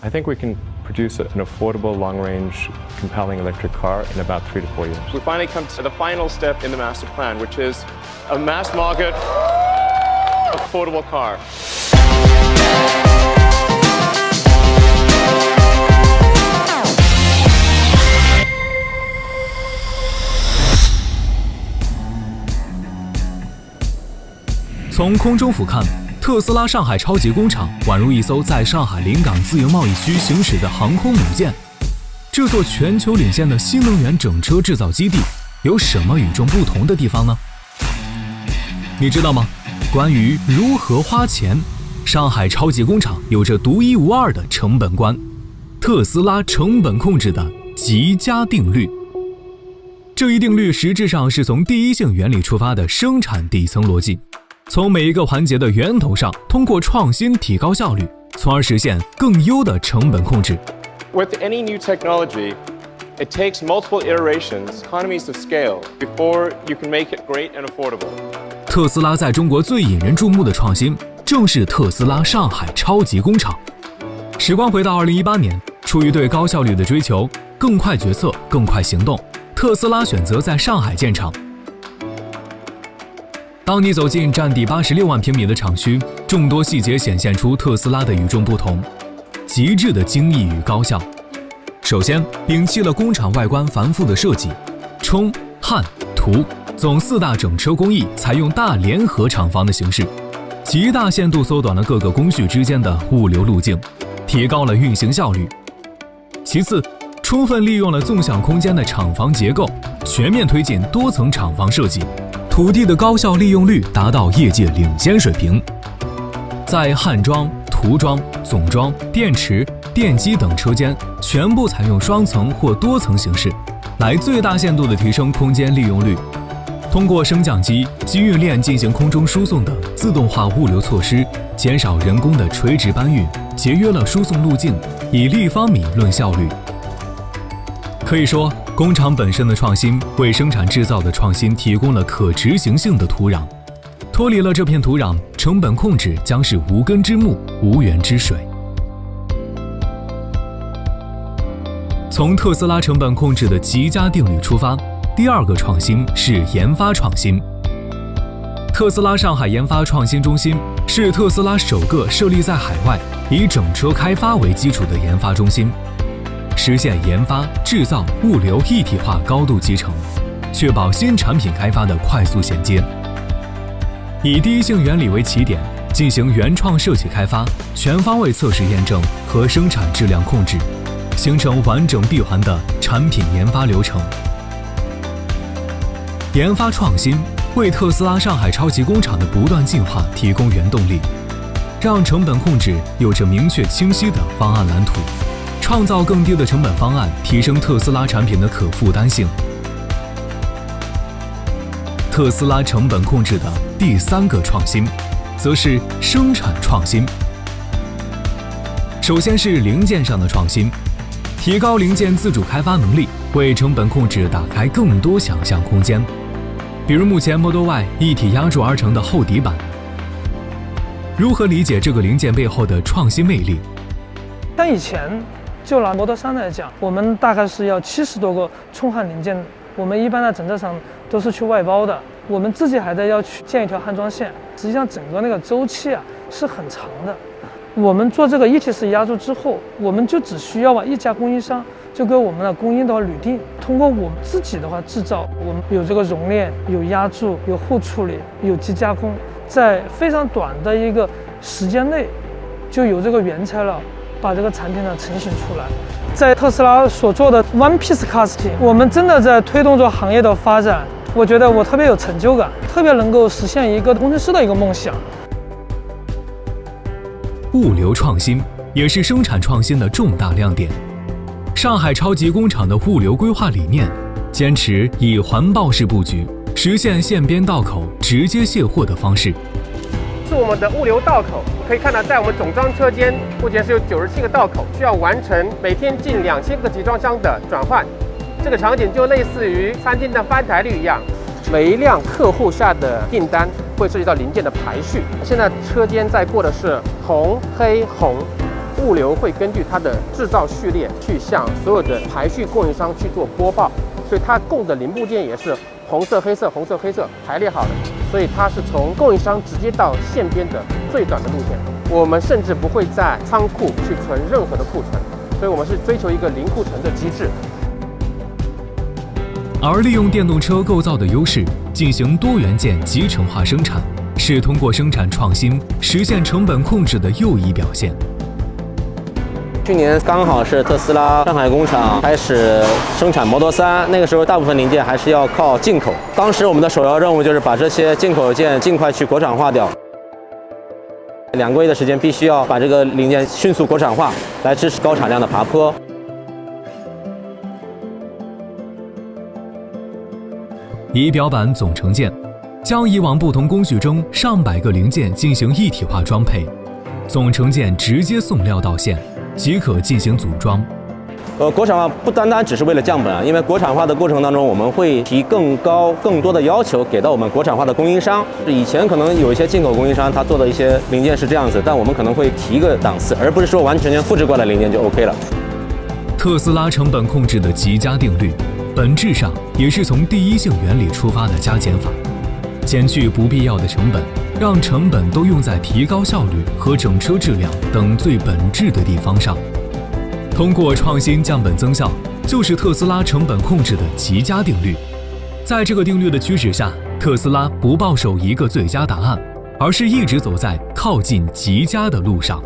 I think we can produce an affordable, long-range, compelling electric car in about three to four years. We finally come to the final step in the master plan, which is a mass market, affordable car. 从空中俯瞰， 特斯拉上海超级工厂宛如一艘在上海临港自由贸易区行驶的航空母舰。这座全球领先的新能源整车制造基地有什么与众不同的地方呢？你知道吗？关于如何花钱，上海超级工厂有着独一无二的成本观——特斯拉成本控制的极佳定律。这一定律实质上是从第一性原理出发的生产底层逻辑。从每一个环节的源头上，通过创新提高效率，从而实现更优的成本控制。With any new technology, it takes multiple iterations, economies of scale, before you can make it great and affordable. 特斯拉在中国最引人注目的创新，正是特斯拉上海超级工厂。时光回到2018年，出于对高效率的追求，更快决策，更快行动，特斯拉选择在上海建厂。当你走进占地八十六万平米的厂区，众多细节显现出特斯拉的与众不同，极致的精益与高效。首先，摒弃了工厂外观繁复的设计，冲、焊、涂总四大整车工艺采用大联合厂房的形式，极大限度缩短了各个工序之间的物流路径，提高了运行效率。其次，充分利用了纵向空间的厂房结构，全面推进多层厂房设计。土地的高效利用率达到业界领先水平，在焊装、涂装、总装、电池、电机等车间全部采用双层或多层形式，来最大限度地提升空间利用率。通过升降机、机运链进行空中输送等自动化物流措施，减少人工的垂直搬运，节约了输送路径，以立方米论效率。可以说。工厂本身的创新为生产制造的创新提供了可执行性的土壤，脱离了这片土壤，成本控制将是无根之木、无源之水。从特斯拉成本控制的极佳定律出发，第二个创新是研发创新。特斯拉上海研发创新中心是特斯拉首个设立在海外、以整车开发为基础的研发中心。实现研发、制造、物流一体化高度集成，确保新产品开发的快速衔接。以第一性原理为起点，进行原创设计开发、全方位测试验证和生产质量控制，形成完整闭环的产品研发流程。研发创新为特斯拉上海超级工厂的不断进化提供原动力，让成本控制有着明确清晰的方案蓝图。创造更低的成本方案，提升特斯拉产品的可负担性。特斯拉成本控制的第三个创新，则是生产创新。首先是零件上的创新，提高零件自主开发能力，为成本控制打开更多想象空间。比如目前 Model Y 一体压铸而成的厚底板，如何理解这个零件背后的创新魅力？但以前。就拿 Model 3来讲，我们大概是要七十多个冲焊零件，我们一般的整车厂都是去外包的，我们自己还得要去建一条焊装线，实际上整个那个周期啊是很长的。我们做这个一体式压铸之后，我们就只需要把一家供应商就给我们的供应的话铝锭，通过我们自己的话制造，我们有这个熔炼、有压铸、有后处理、有机加工，在非常短的一个时间内就有这个原材料。把这个产品呢成型出来，在特斯拉所做的 One Piece Casting，我们真的在推动着行业的发展。我觉得我特别有成就感，特别能够实现一个工程师的一个梦想。物流创新也是生产创新的重大亮点。上海超级工厂的物流规划理念，坚持以环抱式布局，实现线边道口直接卸货的方式。是我们的物流道口，可以看到，在我们总装车间，目前是有九十七个道口，需要完成每天近两千个集装箱的转换。这个场景就类似于餐厅的翻台率一样，每一辆客户下的订单会涉及到零件的排序。现在车间在过的是红黑红，物流会根据它的制造序列去向所有的排序供应商去做播报，所以它供的零部件也是红色、黑色、红色、黑色排列好的，所以它是从供应商直接到线边的最短的路线。我们甚至不会在仓库去存任何的库存，所以我们是追求一个零库存的机制。而利用电动车构造的优势进行多元件集成化生产，是通过生产创新实现成本控制的又一表现。去年刚好是特斯拉上海工厂开始生产 Model 3，那个时候大部分零件还是要靠进口。当时我们的首要任务就是把这些进口件尽快去国产化掉。两个月的时间，必须要把这个零件迅速国产化，来支持高产量的爬坡。仪表板总成件，将以往不同工序中上百个零件进行一体化装配，总成件直接送料到线，即可进行组装。呃，国产化不单单只是为了降本啊，因为国产化的过程当中，我们会提更高、更多的要求给到我们国产化的供应商。以前可能有一些进口供应商，他做的一些零件是这样子，但我们可能会提个档次，而不是说完全全复制过来零件就 OK 了。特斯拉成本控制的极佳定律。本质上也是从第一性原理出发的加减法，减去不必要的成本，让成本都用在提高效率和整车质量等最本质的地方上。通过创新降本增效，就是特斯拉成本控制的极佳定律。在这个定律的驱使下，特斯拉不抱守一个最佳答案，而是一直走在靠近极佳的路上。